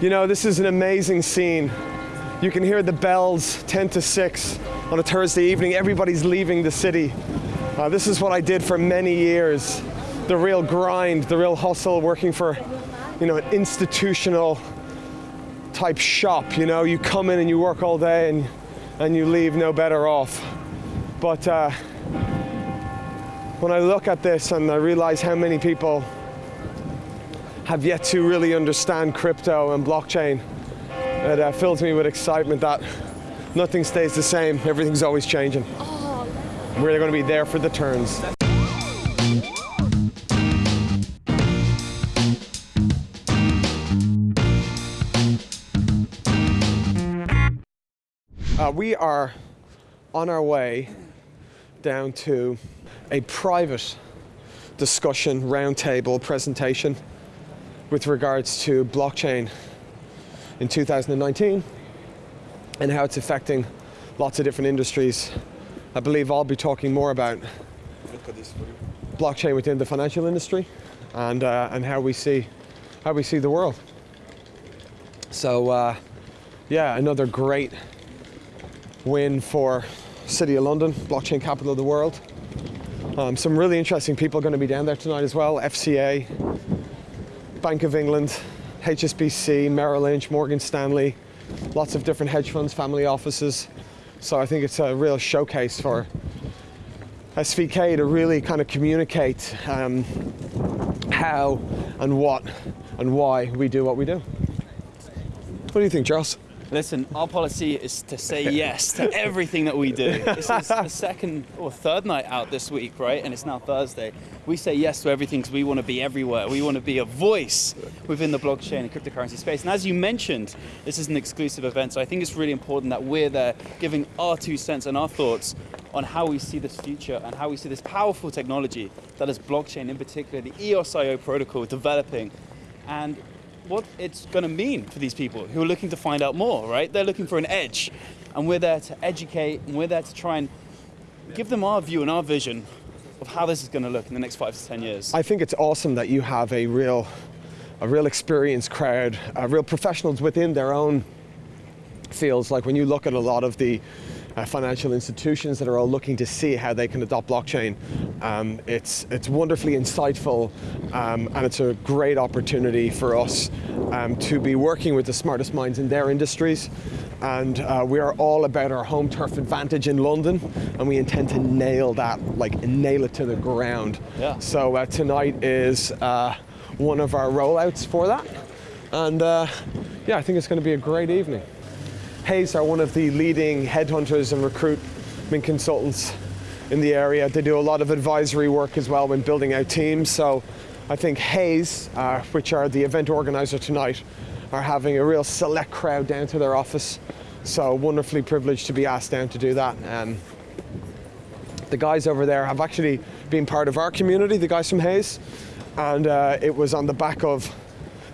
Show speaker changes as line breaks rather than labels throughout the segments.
You know, this is an amazing scene. You can hear the bells 10 to 6 on a Thursday evening. Everybody's leaving the city. Uh, this is what I did for many years. The real grind, the real hustle, working for, you know, an institutional type shop. You know, you come in and you work all day and, and you leave no better off. But uh, when I look at this and I realize how many people have yet to really understand crypto and blockchain, it uh, fills me with excitement that nothing stays the same, everything's always changing. We're going to be there for the turns. Uh, we are on our way down to a private discussion roundtable presentation with regards to blockchain in 2019 and how it's affecting lots of different industries. I believe I'll be talking more about blockchain within the financial industry and, uh, and how, we see, how we see the world. So uh, yeah, another great win for City of London, blockchain capital of the world. Um, some really interesting people are going to be down there tonight as well. FCA, Bank of England, HSBC, Merrill Lynch, Morgan Stanley, lots of different hedge funds, family offices. So I think it's a real showcase for SVK to really kind of communicate um, how and what and why we do what we do. What do you think, Charles?
Listen, our policy is to say yes to everything that we do. This is the second or third night out this week, right? And it's now Thursday. We say yes to everything because we want to be everywhere. We want to be a voice within the blockchain and cryptocurrency space. And as you mentioned, this is an exclusive event, so I think it's really important that we're there giving our two cents and our thoughts on how we see this future and how we see this powerful technology that is blockchain, in particular the EOS.IO protocol developing. And what it's going to mean for these people who are looking to find out more, right? They're looking for an edge, and we're there to educate, and we're there to try and give them our view and our vision of how this is going to look in the next five to 10 years.
I think it's awesome that you have a real, a real experienced crowd, uh, real professionals within their own fields. Like when you look at a lot of the uh, financial institutions that are all looking to see how they can adopt blockchain. Um, it's, it's wonderfully insightful um, and it's a great opportunity for us um, to be working with the smartest minds in their industries. And uh, we are all about our home turf advantage in London and we intend to nail that, like nail it to the ground.
Yeah.
So uh, tonight is uh, one of our rollouts for that. And uh, yeah, I think it's going to be a great evening. Hays are one of the leading headhunters and recruitment consultants in the area. They do a lot of advisory work as well when building out teams. So I think Hays, uh, which are the event organizer tonight, are having a real select crowd down to their office. So wonderfully privileged to be asked down to do that. Um, the guys over there have actually been part of our community, the guys from Hays, and uh, it was on the back of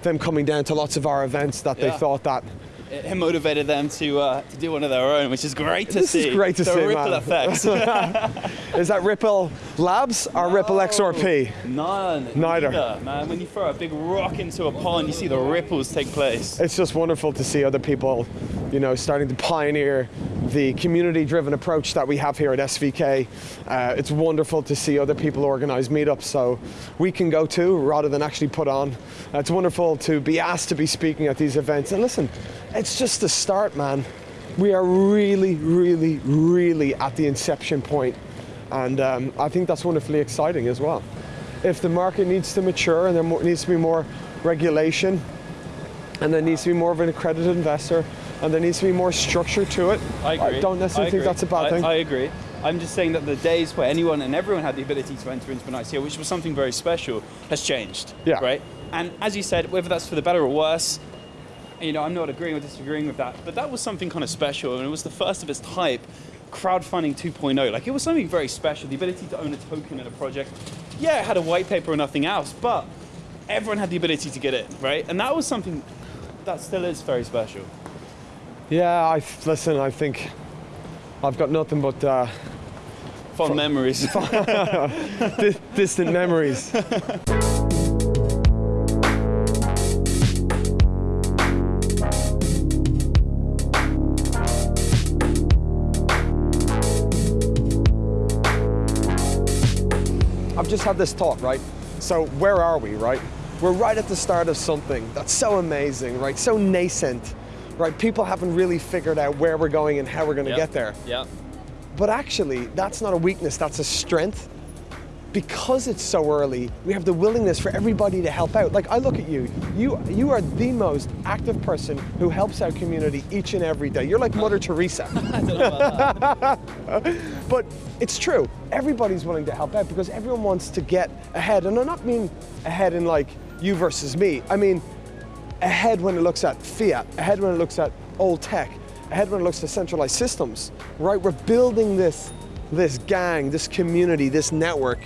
them coming down to lots of our events that
Yeah.
they thought that
It motivated them to, uh, to do one of their own, which is great to
This
see.
is great to
the
see,
ripple
man.
effects.
Is that Ripple Labs or Ripple XRP?
None.
Neither.
man. When you throw a big rock into a pond, you see the ripples take place.
It's just wonderful to see other people, you know, starting to pioneer the community-driven approach that we have here at SVK. Uh, it's wonderful to see other people organize meetups so we can go to rather than actually put on. Uh, it's wonderful to be asked to be speaking at these events. And listen, it's just the start, man. We are really, really, really at the inception point. And um, I think that's wonderfully exciting as well. If the market needs to mature and there needs to be more regulation, and there needs to be more of an accredited investor, and there needs to be more structure to it.
I agree.
I don't necessarily
I
think that's a bad
I,
thing.
I agree. I'm just saying that the days where anyone and everyone had the ability to enter into an ICO, which was something very special, has changed.
Yeah.
Right? And as you said, whether that's for the better or worse, you know, I'm not agreeing or disagreeing with that, but that was something kind of special, and it was the first of its type. Crowdfunding 2.0, like it was something very special. The ability to own a token in a project. Yeah, it had a white paper or nothing else, but everyone had the ability to get it, right? And that was something that still is very special.
Yeah, I listen. I think I've got nothing but uh,
fond memories,
distant memories. I've just had this thought, right? So where are we, right? We're right at the start of something that's so amazing, right? So nascent right? People haven't really figured out where we're going and how we're going to
Yep.
get there.
Yeah.
But actually, that's not a weakness, that's a strength. Because it's so early, we have the willingness for everybody to help out. Like I look at you, you you are the most active person who helps our community each and every day. You're like Mother Teresa. But it's true. Everybody's willing to help out because everyone wants to get ahead. And I am not mean ahead in like you versus me. I mean ahead when it looks at fiat, ahead when it looks at old tech, ahead when it looks at centralized systems. Right? We're building this this gang, this community, this network,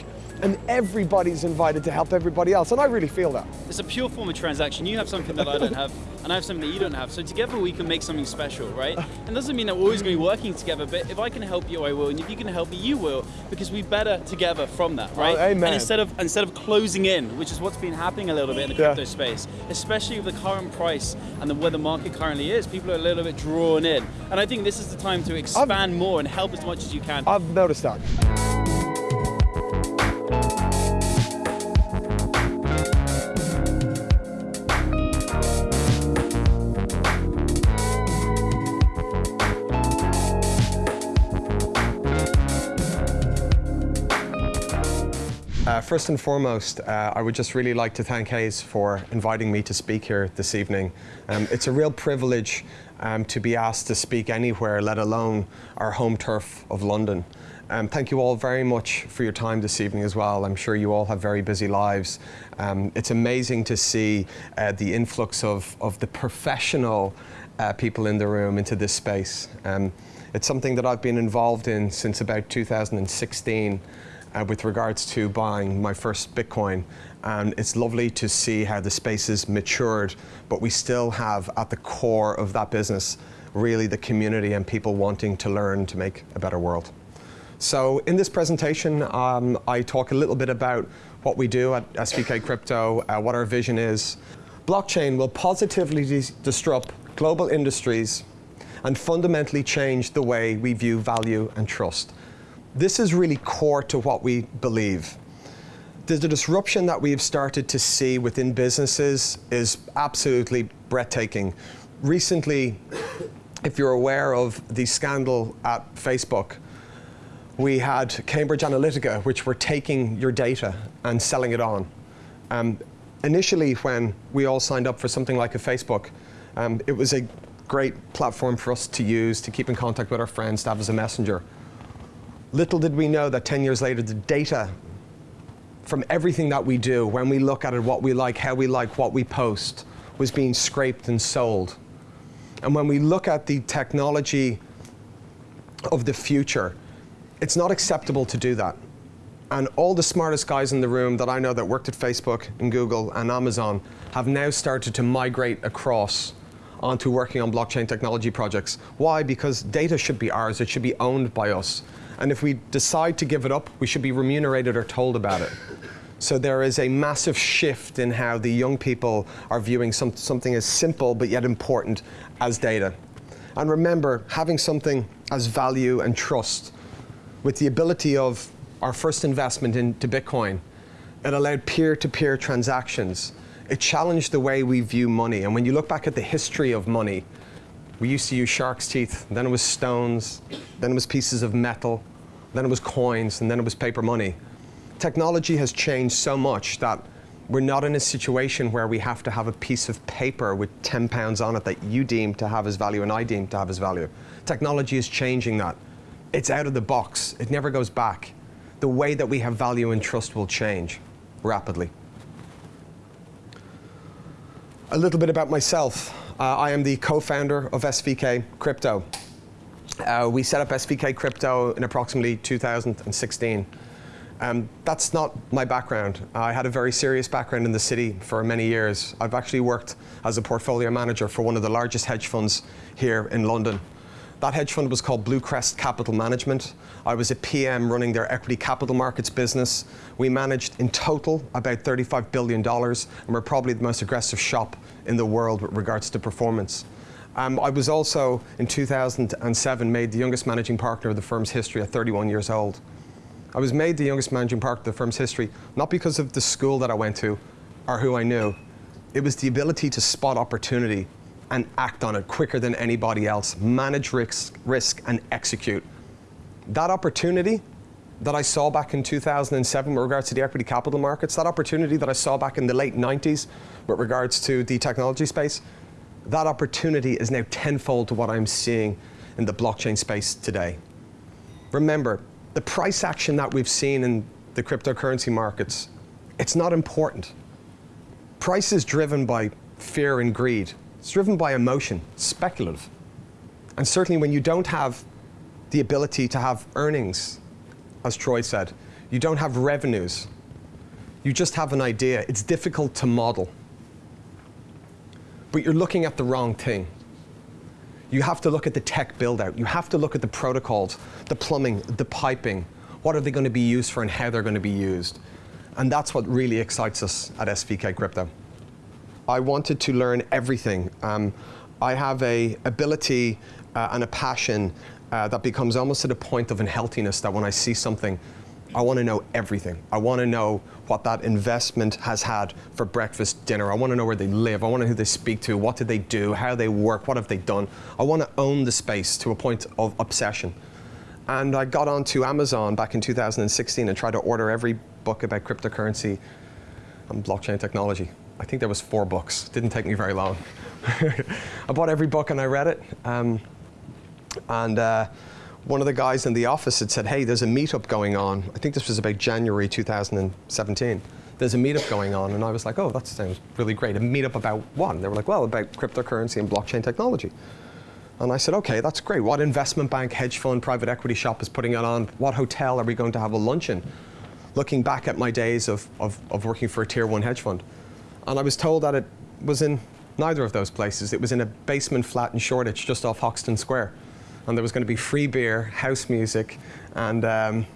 and everybody's invited to help everybody else. And I really feel that.
It's a pure form of transaction. You have something that I don't have, and I have something that you don't have. So together we can make something special, right? And doesn't mean that we're always going to be working together, but if I can help you, I will, and if you can help me, you will, because we better together from that, right?
Oh, amen.
And instead of instead of closing in, which is what's been happening a little bit in the
Yeah.
crypto space, especially with the current price and the, where the market currently is, people are a little bit drawn in. And I think this is the time to expand more and help as much as you can.
I've noticed that. Uh, first and foremost, uh, I would just really like to thank Hays for inviting me to speak here this evening. Um, it's a real privilege um, to be asked to speak anywhere, let alone our home turf of London. Um, thank you all very much for your time this evening as well. I'm sure you all have very busy lives. Um, it's amazing to see uh, the influx of, of the professional uh, people in the room into this space. Um, it's something that I've been involved in since about 2016 uh, with regards to buying my first Bitcoin. And it's lovely to see how the space has matured, but we still have at the core of that business really the community and people wanting to learn to make a better world. So in this presentation, um, I talk a little bit about what we do at SVK Crypto, uh, what our vision is. Blockchain will positively disrupt global industries and fundamentally change the way we view value and trust. This is really core to what we believe. The, the disruption that we've started to see within businesses is absolutely breathtaking. Recently, if you're aware of the scandal at Facebook, we had Cambridge Analytica, which were taking your data and selling it on. Um, initially, when we all signed up for something like a Facebook, um, it was a great platform for us to use to keep in contact with our friends, to have as a messenger. Little did we know that 10 years later, the data from everything that we do, when we look at it, what we like, how we like, what we post, was being scraped and sold. And when we look at the technology of the future, it's not acceptable to do that. And all the smartest guys in the room that I know that worked at Facebook and Google and Amazon have now started to migrate across onto working on blockchain technology projects. Why? Because data should be ours, it should be owned by us. And if we decide to give it up, we should be remunerated or told about it. So there is a massive shift in how the young people are viewing some, something as simple but yet important as data. And remember, having something as value and trust with the ability of our first investment into Bitcoin, it allowed peer-to-peer transactions. It challenged the way we view money. And when you look back at the history of money, we used to use shark's teeth, then it was stones, then it was pieces of metal, then it was coins, and then it was paper money. Technology has changed so much that we're not in a situation where we have to have a piece of paper with 10 pounds on it that you deem to have as value and I deem to have as value. Technology is changing that. It's out of the box. It never goes back. The way that we have value and trust will change rapidly. A little bit about myself. Uh, I am the co-founder of SVK Crypto. Uh, we set up SVK Crypto in approximately 2016. Um, that's not my background. I had a very serious background in the city for many years. I've actually worked as a portfolio manager for one of the largest hedge funds here in London. That hedge fund was called Bluecrest Capital Management. I was a PM running their equity capital markets business. We managed in total about $35 billion, and we're probably the most aggressive shop in the world with regards to performance. Um, I was also, in 2007, made the youngest managing partner of the firm's history at 31 years old. I was made the youngest managing partner of the firm's history, not because of the school that I went to or who I knew. It was the ability to spot opportunity and act on it quicker than anybody else, manage risk, risk and execute. That opportunity that I saw back in 2007 with regards to the equity capital markets, that opportunity that I saw back in the late 90s with regards to the technology space, that opportunity is now tenfold to what I'm seeing in the blockchain space today. Remember, the price action that we've seen in the cryptocurrency markets, it's not important. Price is driven by fear and greed. It's driven by emotion, speculative. And certainly when you don't have the ability to have earnings, as Troy said, you don't have revenues, you just have an idea, it's difficult to model. But you're looking at the wrong thing. You have to look at the tech build out. You have to look at the protocols, the plumbing, the piping. What are they going to be used for and how they're going to be used? And that's what really excites us at SVK Crypto. I wanted to learn everything. Um, I have a ability uh, and a passion uh, that becomes almost to the point of unhealthiness that when I see something, I want to know everything. I want to know what that investment has had for breakfast, dinner. I want to know where they live. I want to know who they speak to. What did they do? How they work? What have they done? I want to own the space to a point of obsession. And I got onto Amazon back in 2016 and tried to order every book about cryptocurrency and blockchain technology. I think there was four books. Didn't take me very long. I bought every book and I read it. Um, and uh, one of the guys in the office had said, hey, there's a meetup going on. I think this was about January 2017. There's a meetup going on. And I was like, oh, that sounds really great. A meetup about what? And they were like, well, about cryptocurrency and blockchain technology. And I said, okay, that's great. What investment bank, hedge fund, private equity shop is putting it on? What hotel are we going to have a luncheon? Looking back at my days of, of, of working for a tier one hedge fund. And I was told that it was in neither of those places. It was in a basement flat in Shoreditch, just off Hoxton Square and there was going to be free beer, house music, and um,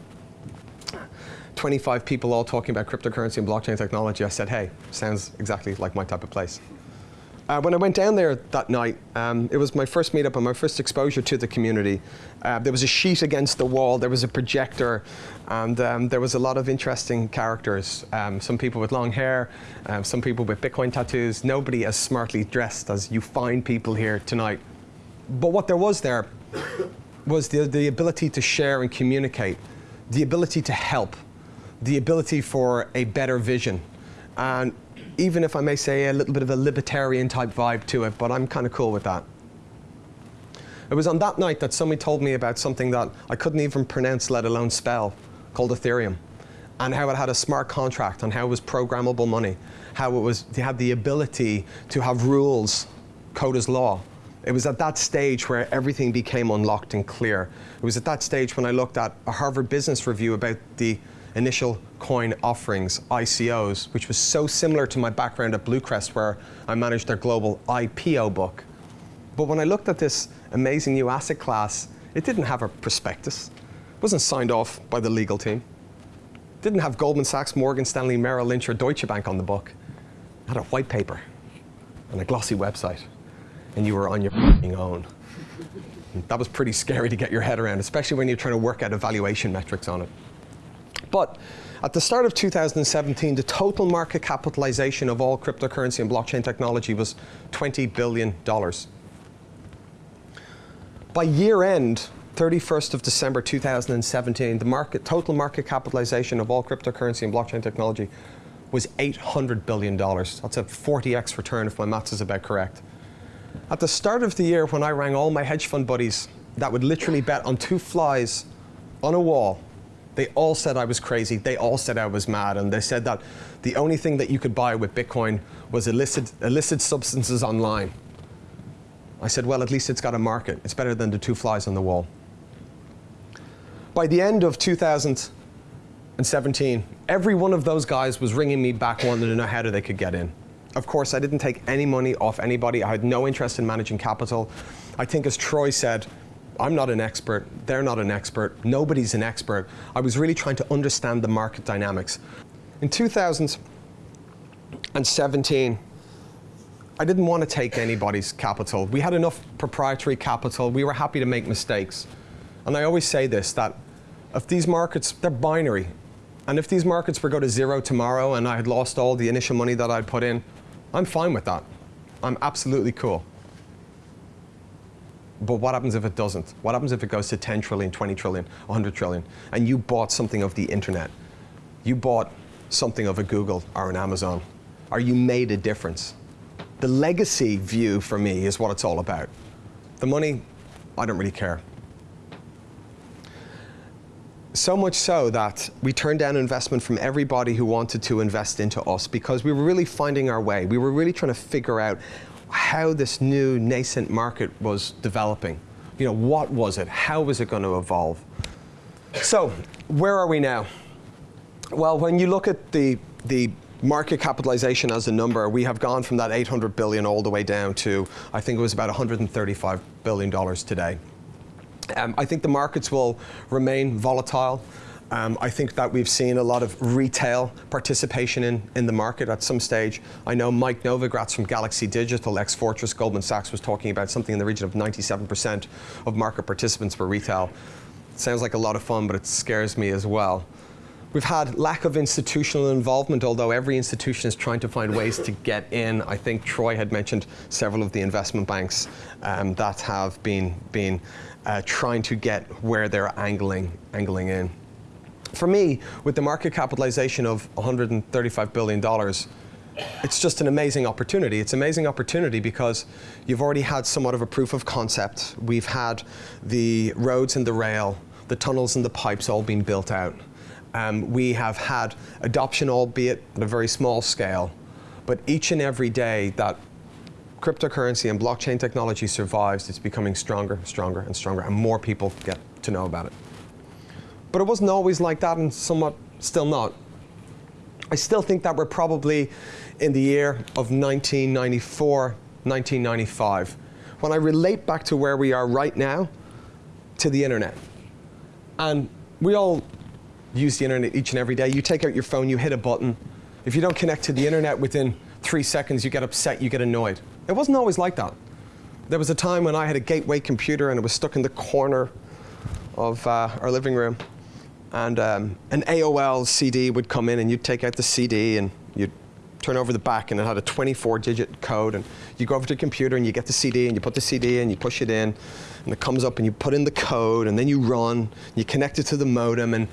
25 people all talking about cryptocurrency and blockchain technology. I said, hey, sounds exactly like my type of place. Uh, when I went down there that night, um, it was my first meetup and my first exposure to the community. Uh, there was a sheet against the wall, there was a projector, and um, there was a lot of interesting characters. Um, some people with long hair, um, some people with Bitcoin tattoos, nobody as smartly dressed as you find people here tonight. But what there was there was the, the ability to share and communicate, the ability to help, the ability for a better vision. And even if I may say a little bit of a libertarian type vibe to it, but I'm kind of cool with that. It was on that night that somebody told me about something that I couldn't even pronounce, let alone spell, called Ethereum, and how it had a smart contract, and how it was programmable money, how it was it had the ability to have rules, code as law, it was at that stage where everything became unlocked and clear. It was at that stage when I looked at a Harvard Business Review about the initial coin offerings, ICOs, which was so similar to my background at Bluecrest where I managed their global IPO book. But when I looked at this amazing new asset class, it didn't have a prospectus. It wasn't signed off by the legal team. It didn't have Goldman Sachs, Morgan Stanley, Merrill Lynch, or Deutsche Bank on the book. It had a white paper and a glossy website and you were on your own. That was pretty scary to get your head around, especially when you're trying to work out evaluation metrics on it. But at the start of 2017, the total market capitalization of all cryptocurrency and blockchain technology was $20 billion. By year end, 31st of December 2017, the market, total market capitalization of all cryptocurrency and blockchain technology was $800 billion. That's a 40x return if my maths is about correct. At the start of the year, when I rang all my hedge fund buddies that would literally bet on two flies on a wall, they all said I was crazy. They all said I was mad. And they said that the only thing that you could buy with Bitcoin was illicit, illicit substances online. I said, well, at least it's got a market. It's better than the two flies on the wall. By the end of 2017, every one of those guys was ringing me back wanting to know how they could get in. Of course, I didn't take any money off anybody. I had no interest in managing capital. I think as Troy said, I'm not an expert, they're not an expert, nobody's an expert. I was really trying to understand the market dynamics. In 2017, I didn't want to take anybody's capital. We had enough proprietary capital. We were happy to make mistakes. And I always say this, that if these markets, they're binary. And if these markets were go to zero tomorrow and I had lost all the initial money that I'd put in, I'm fine with that. I'm absolutely cool. But what happens if it doesn't? What happens if it goes to 10 trillion, 20 trillion, 100 trillion, and you bought something of the internet? You bought something of a Google or an Amazon, or you made a difference. The legacy view for me is what it's all about. The money, I don't really care. So much so that we turned down investment from everybody who wanted to invest into us because we were really finding our way. We were really trying to figure out how this new nascent market was developing. You know, what was it? How was it going to evolve? So, where are we now? Well, when you look at the, the market capitalization as a number, we have gone from that 800 billion all the way down to, I think it was about 135 billion dollars today. Um, I think the markets will remain volatile. Um, I think that we've seen a lot of retail participation in, in the market at some stage. I know Mike Novogratz from Galaxy Digital, ex Fortress Goldman Sachs, was talking about something in the region of 97% of market participants were retail. sounds like a lot of fun, but it scares me as well. We've had lack of institutional involvement, although every institution is trying to find ways to get in. I think Troy had mentioned several of the investment banks um, that have been, been uh, trying to get where they're angling, angling in. For me, with the market capitalization of $135 billion, it's just an amazing opportunity. It's an amazing opportunity because you've already had somewhat of a proof of concept. We've had the roads and the rail, the tunnels and the pipes all being built out. Um, we have had adoption, albeit at a very small scale, but each and every day that cryptocurrency and blockchain technology survives, it's becoming stronger, stronger, and stronger, and more people get to know about it. But it wasn't always like that, and somewhat still not. I still think that we're probably in the year of 1994, 1995. When I relate back to where we are right now, to the internet. And we all use the internet each and every day. You take out your phone, you hit a button. If you don't connect to the internet within three seconds, you get upset, you get annoyed. It wasn't always like that. There was a time when I had a gateway computer and it was stuck in the corner of uh, our living room. And um, an AOL CD would come in and you'd take out the CD and you'd turn over the back and it had a 24 digit code and you go over to the computer and you get the CD and you put the CD in, you push it in and it comes up and you put in the code and then you run, you connect it to the modem and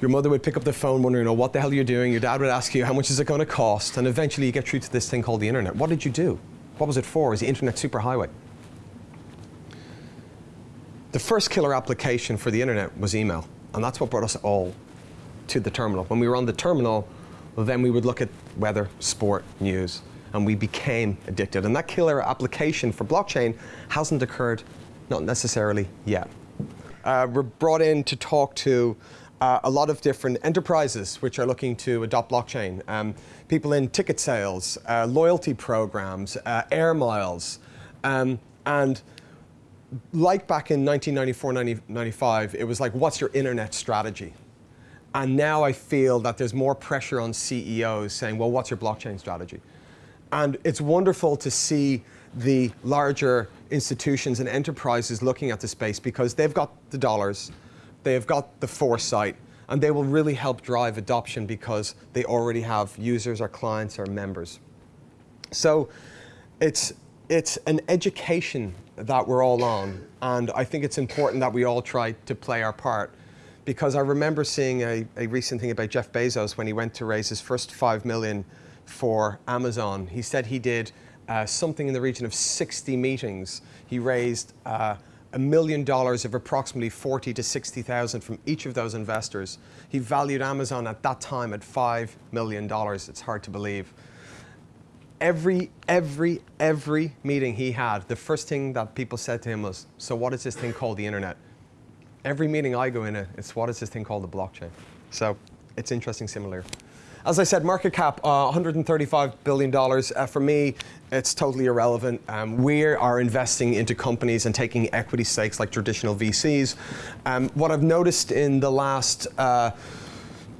your mother would pick up the phone wondering, oh, what the hell are you doing? Your dad would ask you, how much is it going to cost? And eventually you get through to this thing called the internet. What did you do? What was it for? Was the internet superhighway? The first killer application for the internet was email. And that's what brought us all to the terminal. When we were on the terminal, then we would look at weather, sport, news, and we became addicted. And that killer application for blockchain hasn't occurred, not necessarily yet. Uh, we're brought in to talk to uh, a lot of different enterprises which are looking to adopt blockchain. Um, people in ticket sales, uh, loyalty programs, uh, air miles, um, and like back in 1994, 95, it was like, what's your internet strategy? And now I feel that there's more pressure on CEOs saying, well, what's your blockchain strategy? And it's wonderful to see the larger institutions and enterprises looking at the space because they've got the dollars, they've got the foresight, and they will really help drive adoption because they already have users or clients or members. So it's, it's an education that we're all on, and I think it's important that we all try to play our part. Because I remember seeing a, a recent thing about Jeff Bezos when he went to raise his first five million for Amazon. He said he did uh, something in the region of 60 meetings. He raised uh, a million dollars of approximately 40 to 60,000 from each of those investors. He valued Amazon at that time at $5 million. It's hard to believe. Every, every, every meeting he had, the first thing that people said to him was, so what is this thing called the internet? Every meeting I go in, it's what is this thing called the blockchain? So it's interesting similar. As I said, market cap, uh, $135 billion. Uh, for me, it's totally irrelevant. Um, we are investing into companies and taking equity stakes like traditional VCs. Um, what I've noticed in the last uh,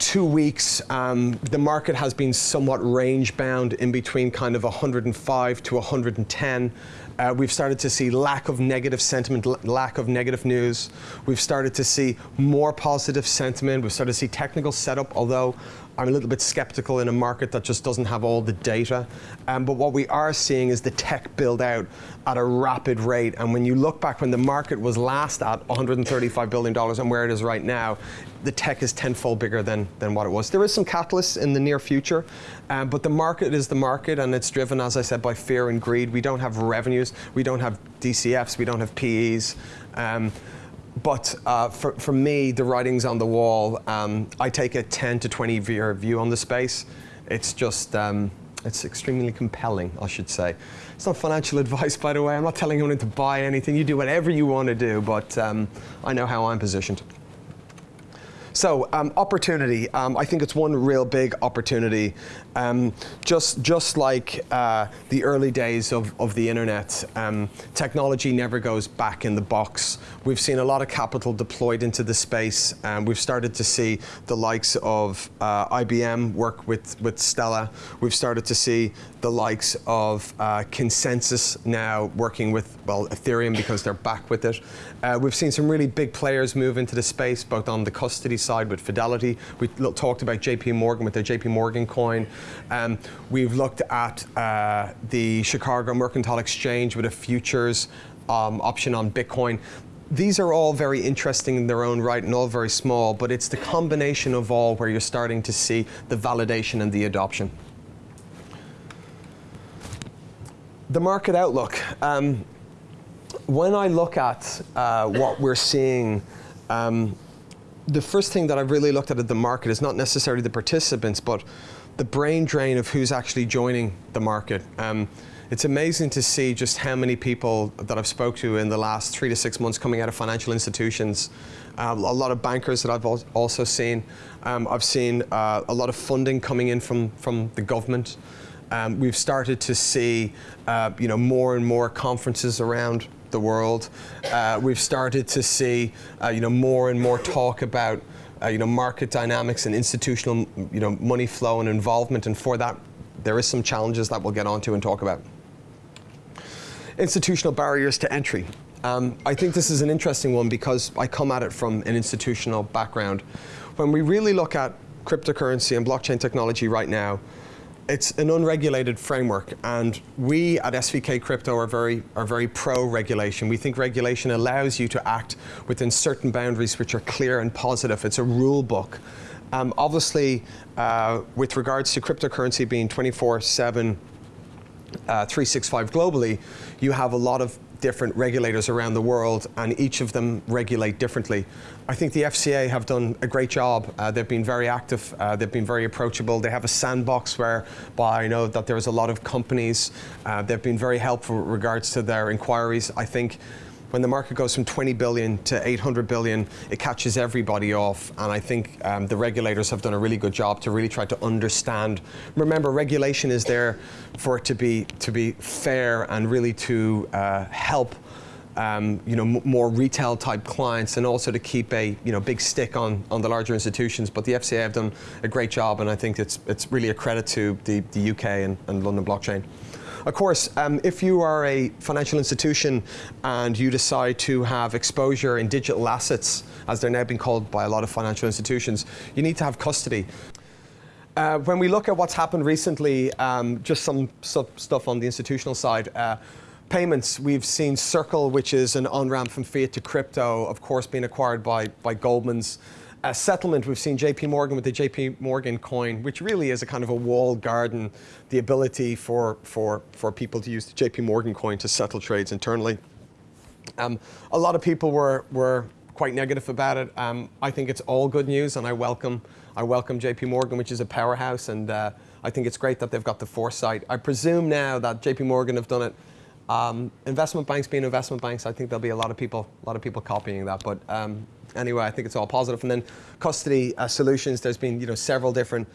two weeks, um, the market has been somewhat range bound in between kind of 105 to 110. Uh, we've started to see lack of negative sentiment, lack of negative news. We've started to see more positive sentiment. We've started to see technical setup, although I'm a little bit skeptical in a market that just doesn't have all the data. Um, but what we are seeing is the tech build out at a rapid rate. And when you look back when the market was last at $135 billion and where it is right now, the tech is tenfold bigger than, than what it was. There is some catalysts in the near future, um, but the market is the market and it's driven, as I said, by fear and greed. We don't have revenues, we don't have DCFs, we don't have PEs. Um, but uh, for, for me, the writing's on the wall. Um, I take a 10 to 20 year view on the space. It's just, um, it's extremely compelling, I should say. It's not financial advice, by the way. I'm not telling anyone to buy anything. You do whatever you want to do, but um, I know how I'm positioned. So um, opportunity, um, I think it's one real big opportunity. Um, just, just like uh, the early days of, of the internet, um, technology never goes back in the box. We've seen a lot of capital deployed into the space. and we've started to see the likes of uh, IBM work with, with Stellar. We've started to see the likes of uh, ConsenSys now working with, well, Ethereum because they're back with it. Uh, we've seen some really big players move into the space, both on the custody side with Fidelity. We talked about JP Morgan with their JP Morgan coin. Um, we've looked at uh, the Chicago Mercantile Exchange with a futures um, option on Bitcoin these are all very interesting in their own right and all very small, but it's the combination of all where you're starting to see the validation and the adoption. The market outlook. Um, when I look at uh, what we're seeing, um, the first thing that I've really looked at at the market is not necessarily the participants, but the brain drain of who's actually joining the market. Um, it's amazing to see just how many people that I've spoke to in the last three to six months coming out of financial institutions. Uh, a lot of bankers that I've also seen. Um, I've seen uh, a lot of funding coming in from, from the government. Um, we've started to see uh, you know, more and more conferences around the world. Uh, we've started to see uh, you know, more and more talk about uh, you know, market dynamics and institutional you know, money flow and involvement, and for that, there is some challenges that we'll get onto and talk about. Institutional barriers to entry. Um, I think this is an interesting one because I come at it from an institutional background. When we really look at cryptocurrency and blockchain technology right now, it's an unregulated framework, and we at SVK Crypto are very, are very pro-regulation. We think regulation allows you to act within certain boundaries which are clear and positive. It's a rule book. Um, obviously, uh, with regards to cryptocurrency being 24-7, uh, 365 globally, you have a lot of different regulators around the world and each of them regulate differently. I think the FCA have done a great job. Uh, they've been very active, uh, they've been very approachable. They have a sandbox where I know that there's a lot of companies. Uh, they've been very helpful with regards to their inquiries. I think when the market goes from 20 billion to 800 billion, it catches everybody off. And I think um, the regulators have done a really good job to really try to understand. Remember, regulation is there for it to be to be fair and really to uh, help. Um, you know, more retail type clients and also to keep a you know big stick on, on the larger institutions. But the FCA have done a great job and I think it's, it's really a credit to the, the UK and, and London blockchain. Of course, um, if you are a financial institution and you decide to have exposure in digital assets, as they're now being called by a lot of financial institutions, you need to have custody. Uh, when we look at what's happened recently, um, just some stuff on the institutional side, uh, payments, we've seen Circle, which is an on-ramp from fiat to crypto, of course being acquired by, by Goldman's. A settlement, we've seen JP Morgan with the JP Morgan coin, which really is a kind of a walled garden, the ability for, for, for people to use the JP Morgan coin to settle trades internally. Um, a lot of people were, were quite negative about it. Um, I think it's all good news and I welcome, I welcome JP Morgan, which is a powerhouse, and uh, I think it's great that they've got the foresight. I presume now that JP Morgan have done it um, investment banks being investment banks, I think there'll be a lot of people, a lot of people copying that. But um, anyway, I think it's all positive. And then custody uh, solutions, there's been you know several different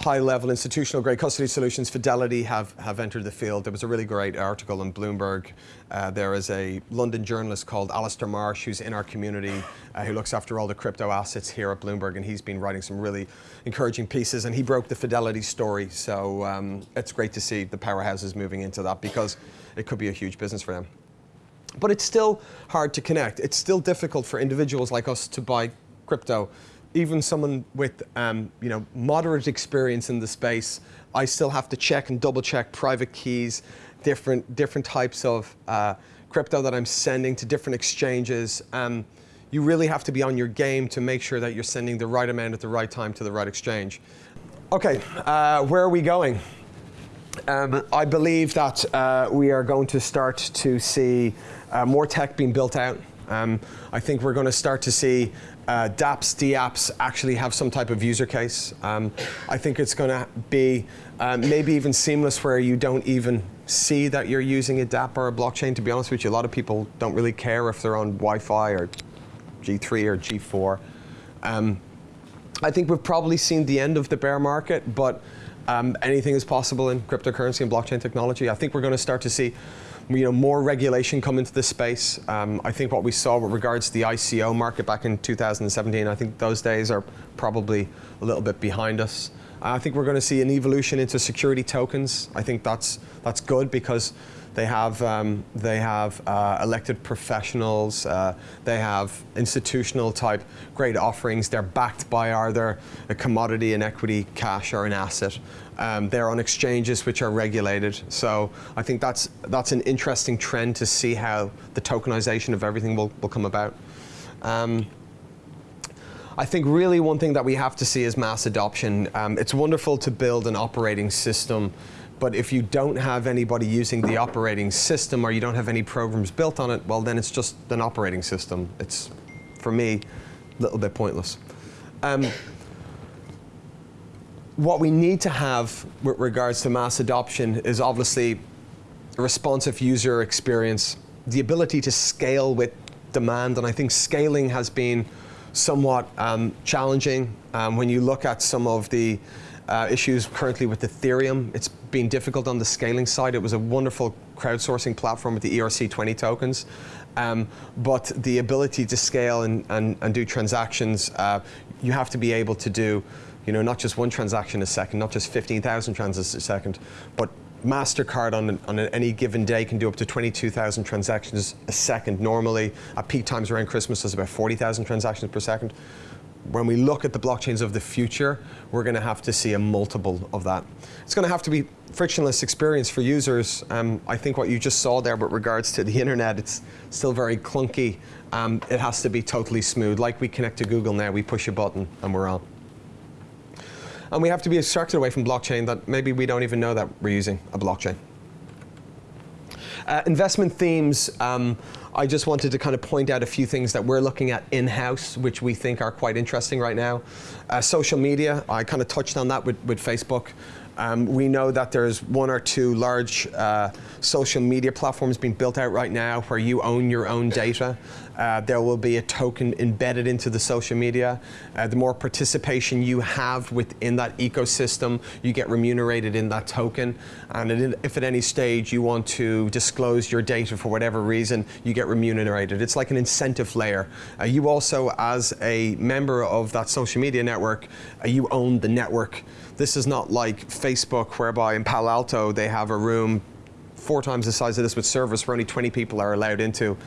high-level institutional-grade custody solutions, Fidelity have, have entered the field. There was a really great article in Bloomberg. Uh, there is a London journalist called Alastair Marsh who's in our community uh, who looks after all the crypto assets here at Bloomberg, and he's been writing some really encouraging pieces, and he broke the Fidelity story. So um, it's great to see the powerhouses moving into that because it could be a huge business for them. But it's still hard to connect. It's still difficult for individuals like us to buy crypto even someone with um, you know moderate experience in the space, I still have to check and double check private keys, different different types of uh, crypto that I'm sending to different exchanges. Um, you really have to be on your game to make sure that you're sending the right amount at the right time to the right exchange. Okay, uh, where are we going? Um, I believe that uh, we are going to start to see uh, more tech being built out. Um, I think we're going to start to see uh, dApps, DApps actually have some type of user case. Um, I think it's going to be um, maybe even seamless where you don't even see that you're using a DApp or a blockchain. To be honest with you, a lot of people don't really care if they're on Wi-Fi or G3 or G4. Um, I think we've probably seen the end of the bear market, but um, anything is possible in cryptocurrency and blockchain technology. I think we're going to start to see you know, more regulation come into this space. Um, I think what we saw with regards to the ICO market back in 2017, I think those days are probably a little bit behind us. I think we're going to see an evolution into security tokens. I think that's that's good because they have um, they have uh, elected professionals. Uh, they have institutional type great offerings. They're backed by either a commodity, an equity, cash, or an asset. Um, they're on exchanges which are regulated. So I think that's that's an interesting trend to see how the tokenization of everything will, will come about. Um, I think really one thing that we have to see is mass adoption. Um, it's wonderful to build an operating system but if you don't have anybody using the operating system or you don't have any programs built on it, well, then it's just an operating system. It's, for me, a little bit pointless. Um, what we need to have with regards to mass adoption is obviously a responsive user experience, the ability to scale with demand, and I think scaling has been somewhat um, challenging um, when you look at some of the uh, issues currently with Ethereum. It's been difficult on the scaling side. It was a wonderful crowdsourcing platform with the ERC20 tokens. Um, but the ability to scale and, and, and do transactions, uh, you have to be able to do you know, not just one transaction a second, not just 15,000 transactions a second, but MasterCard on, on any given day can do up to 22,000 transactions a second normally. At peak times around Christmas, there's about 40,000 transactions per second when we look at the blockchains of the future, we're going to have to see a multiple of that. It's going to have to be frictionless experience for users. Um, I think what you just saw there with regards to the internet, it's still very clunky. Um, it has to be totally smooth. Like we connect to Google now, we push a button and we're on. And we have to be abstracted away from blockchain that maybe we don't even know that we're using a blockchain. Uh, investment themes. Um, I just wanted to kind of point out a few things that we're looking at in-house, which we think are quite interesting right now. Uh, social media, I kind of touched on that with, with Facebook. Um, we know that there's one or two large uh, social media platforms being built out right now where you own your own data. Uh, there will be a token embedded into the social media. Uh, the more participation you have within that ecosystem, you get remunerated in that token. And if at any stage you want to disclose your data for whatever reason, you get remunerated. It's like an incentive layer. Uh, you also, as a member of that social media network, uh, you own the network. This is not like Facebook, whereby in Palo Alto they have a room four times the size of this with servers where only 20 people are allowed into.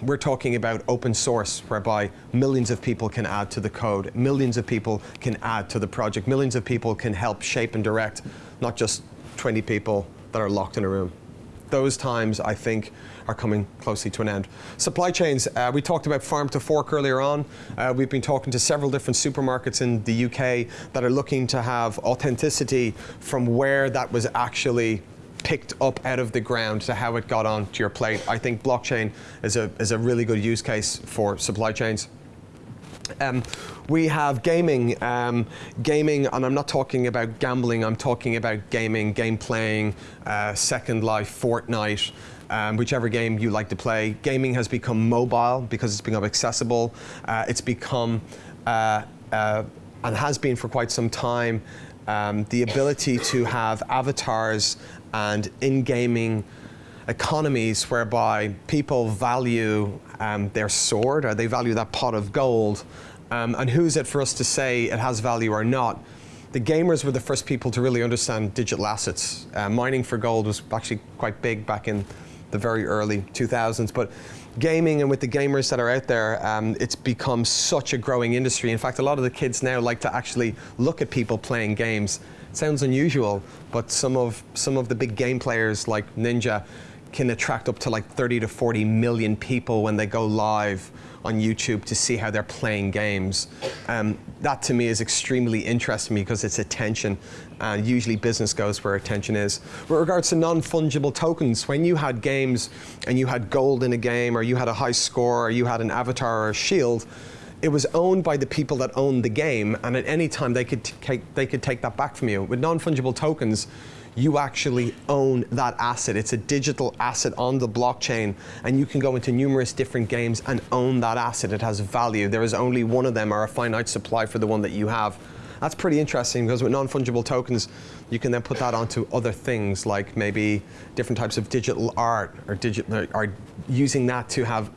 We're talking about open source, whereby millions of people can add to the code, millions of people can add to the project, millions of people can help shape and direct, not just 20 people that are locked in a room those times, I think, are coming closely to an end. Supply chains, uh, we talked about farm to fork earlier on. Uh, we've been talking to several different supermarkets in the UK that are looking to have authenticity from where that was actually picked up out of the ground to how it got onto your plate. I think blockchain is a, is a really good use case for supply chains. Um, we have gaming, um, gaming, and I'm not talking about gambling, I'm talking about gaming, game playing, uh, Second Life, Fortnite, um, whichever game you like to play. Gaming has become mobile because it's become accessible. Uh, it's become, uh, uh and has been for quite some time, um, the ability to have avatars and in-gaming economies whereby people value um, their sword or they value that pot of gold. Um, and who's it for us to say it has value or not? The gamers were the first people to really understand digital assets. Uh, mining for gold was actually quite big back in the very early 2000s, but gaming and with the gamers that are out there, um, it's become such a growing industry. In fact, a lot of the kids now like to actually look at people playing games. It sounds unusual, but some of some of the big game players like Ninja can attract up to like 30 to 40 million people when they go live on YouTube to see how they're playing games. Um, that to me is extremely interesting because it's attention and usually business goes where attention is. With regards to non-fungible tokens, when you had games and you had gold in a game or you had a high score or you had an avatar or a shield, it was owned by the people that owned the game and at any time they could, they could take that back from you. With non-fungible tokens, you actually own that asset. It's a digital asset on the blockchain, and you can go into numerous different games and own that asset. It has value. There is only one of them or a finite supply for the one that you have. That's pretty interesting because with non-fungible tokens, you can then put that onto other things like maybe different types of digital art or, digital, or using that to have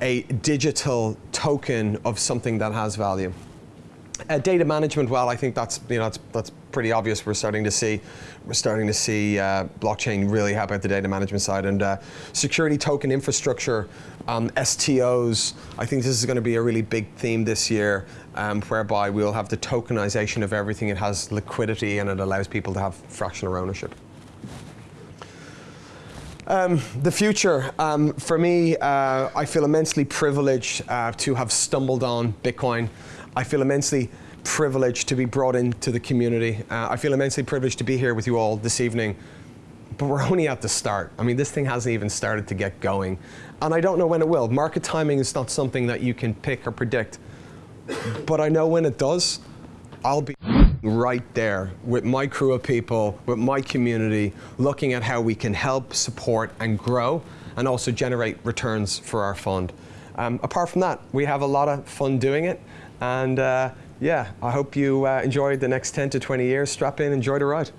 a digital token of something that has value. Uh, data management, well, I think that's you know that's that's pretty obvious. We're starting to see we're starting to see uh, blockchain really help out the data management side and uh, security token infrastructure, um, STOs. I think this is going to be a really big theme this year, um, whereby we'll have the tokenization of everything. It has liquidity and it allows people to have fractional ownership. Um, the future, um, for me, uh, I feel immensely privileged uh, to have stumbled on Bitcoin. I feel immensely privileged to be brought into the community. Uh, I feel immensely privileged to be here with you all this evening. But we're only at the start. I mean, this thing hasn't even started to get going. And I don't know when it will. Market timing is not something that you can pick or predict. But I know when it does, I'll be right there with my crew of people, with my community, looking at how we can help, support, and grow, and also generate returns for our fund. Um, apart from that, we have a lot of fun doing it. And uh, yeah, I hope you uh, enjoy the next 10 to 20 years. Strap in, enjoy the ride.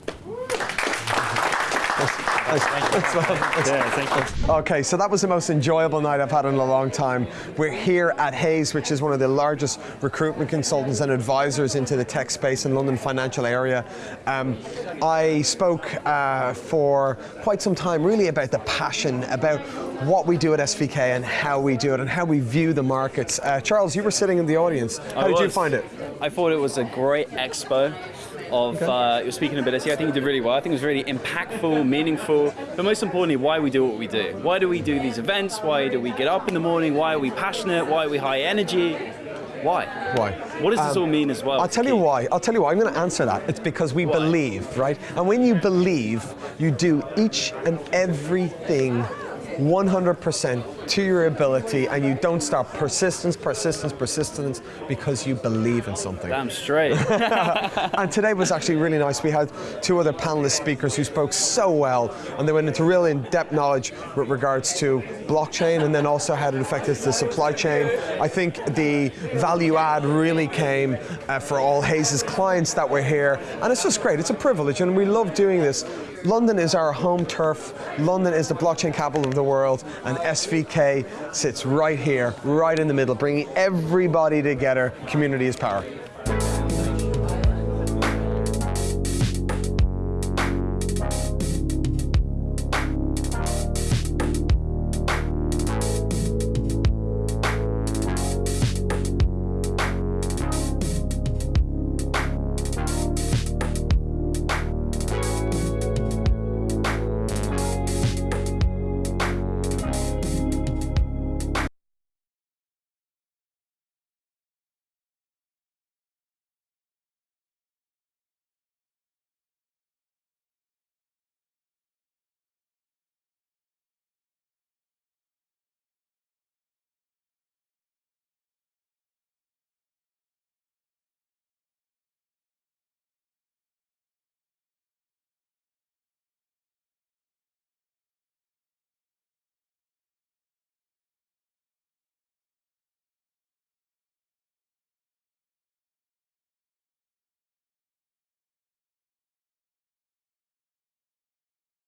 Okay, so that was the most enjoyable night I've had in a long time. We're here at Hays, which is one of the largest recruitment consultants and advisors into the tech space in London financial area. Um, I spoke uh, for quite some time really about the passion, about what we do at SVK and how we do it and how we view the markets. Uh, Charles, you were sitting in the audience. How
I
did
was.
you find it?
I thought it was a great expo of
Okay.
uh, your speaking ability. I think you did really well. I think it was really impactful, meaningful, but most importantly, why we do what we do. Why do we do these events? Why do we get up in the morning? Why are we passionate? Why are we high energy? Why?
Why?
What does this
Um,
all mean as well?
I'll tell you why. I'll tell you why. I'm going to answer that. It's because we
Why?
believe, right? And when you believe, you do each and everything 100% to your ability, and you don't stop. Persistence, persistence, persistence, because you believe in something.
Damn straight.
And today was actually really nice. We had two other panelist speakers who spoke so well, and they went into real in-depth knowledge with regards to blockchain and then also how it affected the supply chain. I think the value add really came uh, for all Hays' clients that were here, and it's just great. It's a privilege, and we love doing this. London is our home turf. London is the blockchain capital of the world, and SVK sits right here, right in the middle, bringing everybody together. Community is power.